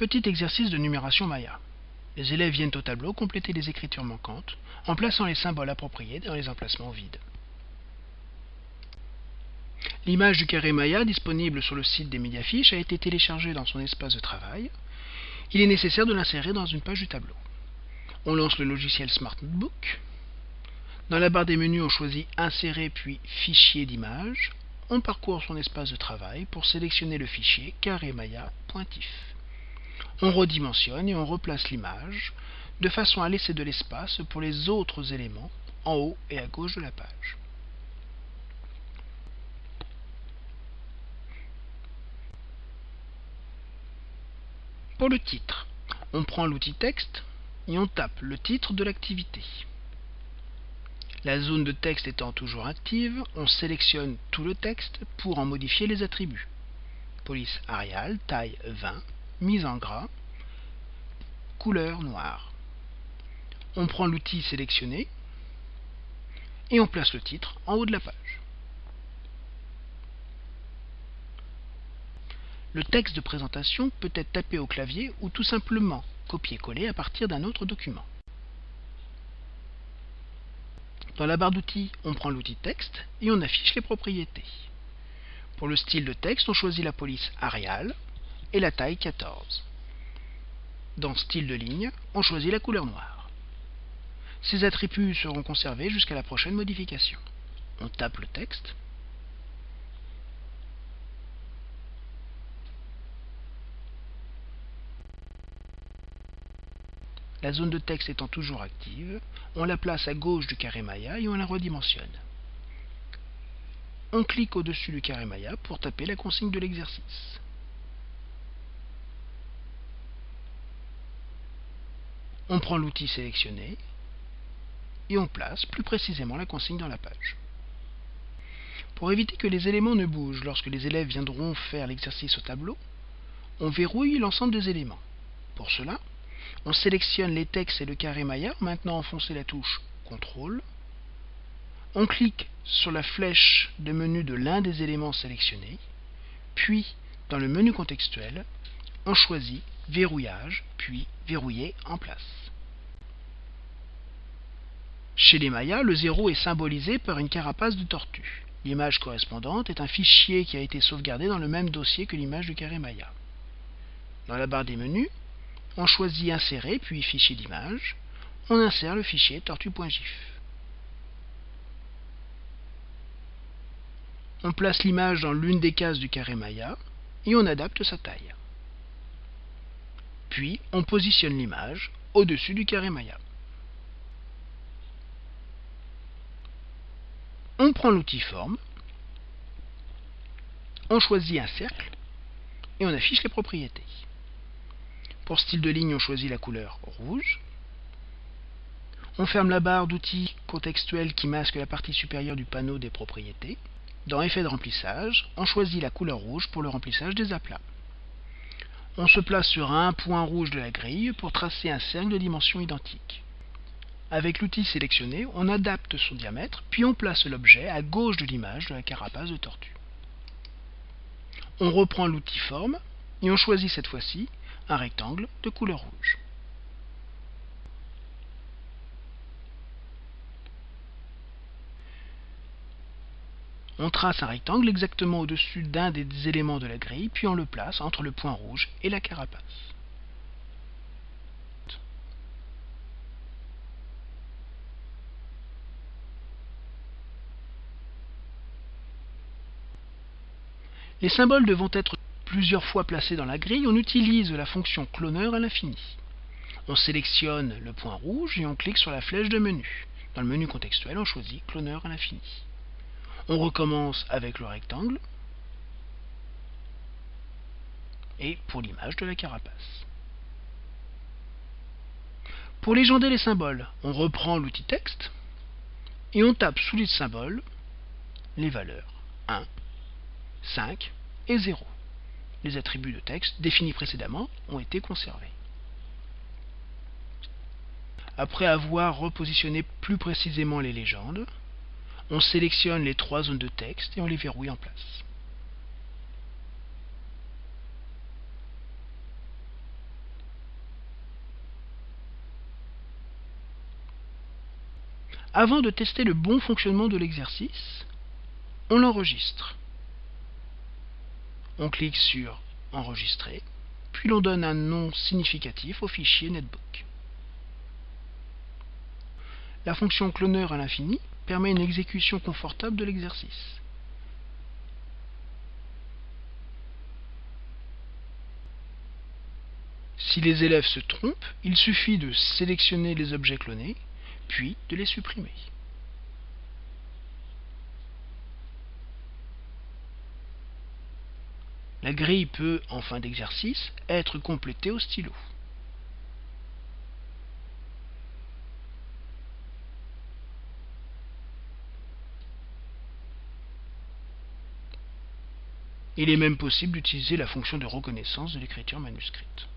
Petit exercice de numération Maya. Les élèves viennent au tableau compléter les écritures manquantes en plaçant les symboles appropriés dans les emplacements vides. L'image du carré Maya disponible sur le site des Mediafiches a été téléchargée dans son espace de travail. Il est nécessaire de l'insérer dans une page du tableau. On lance le logiciel Smart Notebook. Dans la barre des menus, on choisit Insérer puis Fichier d'image. On parcourt son espace de travail pour sélectionner le fichier carré Maya pointif. On redimensionne et on replace l'image de façon à laisser de l'espace pour les autres éléments en haut et à gauche de la page. Pour le titre, on prend l'outil texte et on tape le titre de l'activité. La zone de texte étant toujours active, on sélectionne tout le texte pour en modifier les attributs. Police Arial, taille 20, mise en gras, couleur noire. On prend l'outil sélectionné et on place le titre en haut de la page. Le texte de présentation peut être tapé au clavier ou tout simplement copié-collé à partir d'un autre document. Dans la barre d'outils, on prend l'outil texte et on affiche les propriétés. Pour le style de texte, on choisit la police Arial et la taille 14. Dans style de ligne, on choisit la couleur noire. Ces attributs seront conservés jusqu'à la prochaine modification. On tape le texte La zone de texte étant toujours active, on la place à gauche du carré Maya et on la redimensionne. On clique au-dessus du carré Maya pour taper la consigne de l'exercice. On prend l'outil sélectionné et on place plus précisément la consigne dans la page. Pour éviter que les éléments ne bougent lorsque les élèves viendront faire l'exercice au tableau, on verrouille l'ensemble des éléments. Pour cela, on sélectionne les textes et le carré Maya. Maintenant, enfoncez la touche CTRL. On clique sur la flèche de menu de l'un des éléments sélectionnés. Puis, dans le menu contextuel, on choisit Verrouillage, puis Verrouiller en place. Chez les Mayas, le 0 est symbolisé par une carapace de tortue. L'image correspondante est un fichier qui a été sauvegardé dans le même dossier que l'image du carré Maya. Dans la barre des menus, on choisit Insérer, puis Fichier d'image. On insère le fichier tortue.gif. On place l'image dans l'une des cases du carré Maya et on adapte sa taille. Puis, on positionne l'image au-dessus du carré Maya. On prend l'outil Forme, on choisit un cercle et on affiche les propriétés. Pour style de ligne, on choisit la couleur rouge. On ferme la barre d'outils contextuels qui masque la partie supérieure du panneau des propriétés. Dans Effet de remplissage, on choisit la couleur rouge pour le remplissage des aplats. On se place sur un point rouge de la grille pour tracer un cercle de dimensions identiques. Avec l'outil sélectionné, on adapte son diamètre, puis on place l'objet à gauche de l'image de la carapace de tortue. On reprend l'outil Forme et on choisit cette fois-ci un rectangle de couleur rouge. On trace un rectangle exactement au-dessus d'un des éléments de la grille, puis on le place entre le point rouge et la carapace. Les symboles devront être plusieurs fois placés dans la grille, on utilise la fonction cloneur à l'infini. On sélectionne le point rouge et on clique sur la flèche de menu. Dans le menu contextuel, on choisit cloneur à l'infini. On recommence avec le rectangle et pour l'image de la carapace. Pour légender les symboles, on reprend l'outil texte et on tape sous les symboles les valeurs 1, 5 et 0 les attributs de texte définis précédemment ont été conservés. Après avoir repositionné plus précisément les légendes, on sélectionne les trois zones de texte et on les verrouille en place. Avant de tester le bon fonctionnement de l'exercice, on l'enregistre. On clique sur Enregistrer, puis l'on donne un nom significatif au fichier netbook. La fonction cloneur à l'infini permet une exécution confortable de l'exercice. Si les élèves se trompent, il suffit de sélectionner les objets clonés, puis de les supprimer. La grille peut, en fin d'exercice, être complétée au stylo. Il est même possible d'utiliser la fonction de reconnaissance de l'écriture manuscrite.